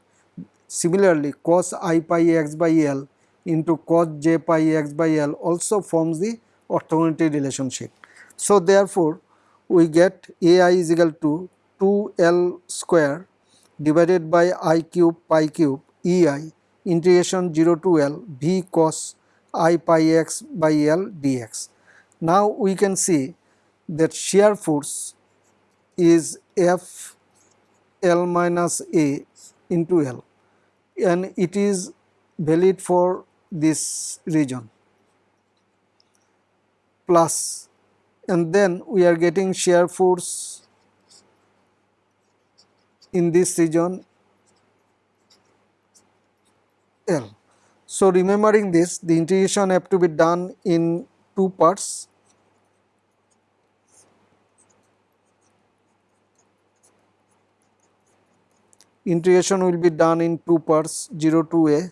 Similarly, cos i pi x by L into cos j pi x by L also forms the orthogonality relationship. So, therefore, we get a i is equal to 2 L square divided by i cube pi cube e i integration 0 to L v cos i pi x by L dx. Now, we can see that shear force is F L minus A into L and it is valid for this region plus and then we are getting shear force in this region L. So, remembering this the integration have to be done in two parts. Integration will be done in two parts 0 to a.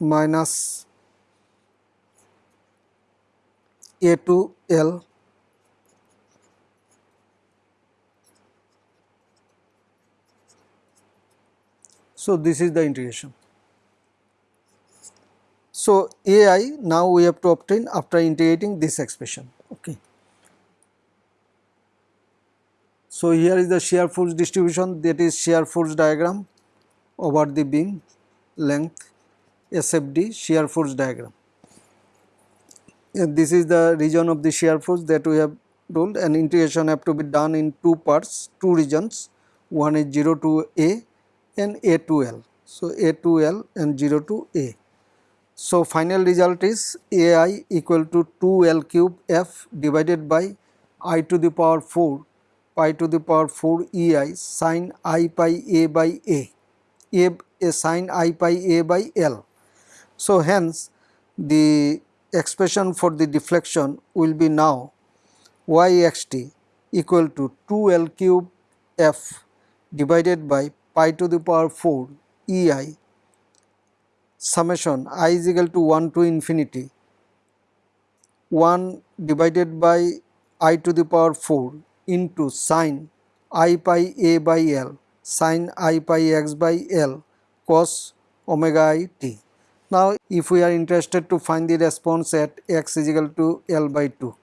Minus a to l so this is the integration so, A i now we have to obtain after integrating this expression. Okay. So, here is the shear force distribution that is shear force diagram over the beam length SFD shear force diagram. And this is the region of the shear force that we have ruled and integration have to be done in two parts, two regions, one is 0 to A and A to L. So, A to L and 0 to A. So, final result is ai equal to 2 L cube f divided by i to the power 4 pi to the power 4 ei sin i pi a by a, a, a sin i pi a by L. So, hence the expression for the deflection will be now y x t equal to 2 L cube f divided by pi to the power 4 ei summation i is equal to 1 to infinity 1 divided by i to the power 4 into sine i pi a by l sine i pi x by l cos omega i t. Now, if we are interested to find the response at x is equal to L by 2,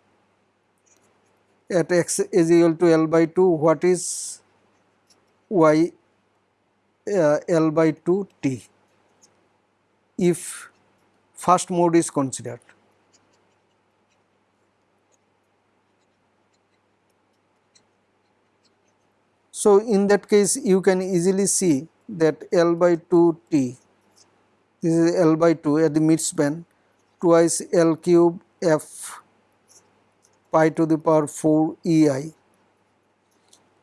at x is equal to L by 2, what is y uh, L by 2 t? if first mode is considered. So, in that case you can easily see that L by 2 T this is L by 2 at the midspan twice L cube F pi to the power 4 E i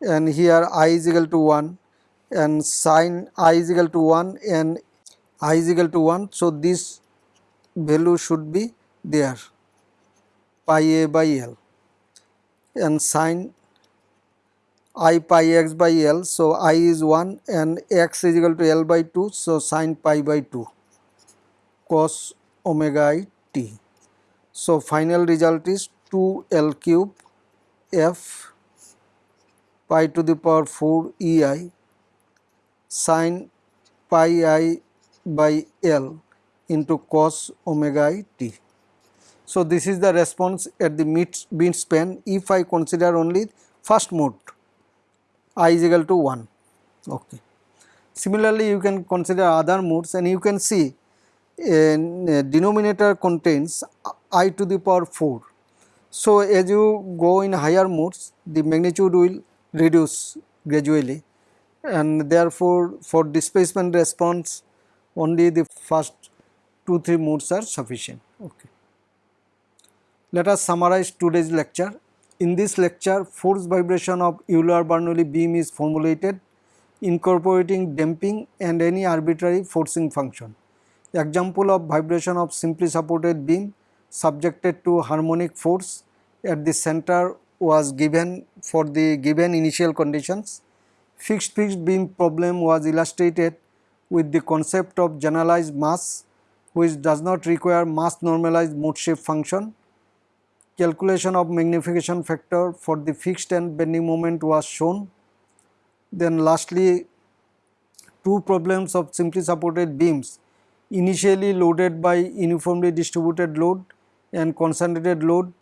and here i is equal to 1 and sine i is equal to 1 and i is equal to 1. So, this value should be there pi a by L and sine i pi x by L. So, i is 1 and x is equal to L by 2. So, sine pi by 2 cos omega i t. So, final result is 2 L cube f pi to the power 4 e i sine pi i by L into cos omega i t. So, this is the response at the mid beam span if I consider only first mode i is equal to 1. Okay. Similarly, you can consider other modes and you can see a denominator contains i to the power 4. So, as you go in higher modes the magnitude will reduce gradually and therefore, for displacement response only the first 2 3 modes are sufficient. Okay. Let us summarize today's lecture. In this lecture, force vibration of Euler-Bernoulli beam is formulated incorporating damping and any arbitrary forcing function. Example of vibration of simply supported beam subjected to harmonic force at the center was given for the given initial conditions. Fixed fixed beam problem was illustrated with the concept of generalized mass which does not require mass normalized mode shape function calculation of magnification factor for the fixed and bending moment was shown. Then lastly, two problems of simply supported beams initially loaded by uniformly distributed load and concentrated load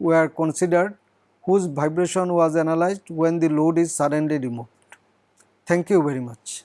were considered whose vibration was analyzed when the load is suddenly removed. Thank you very much.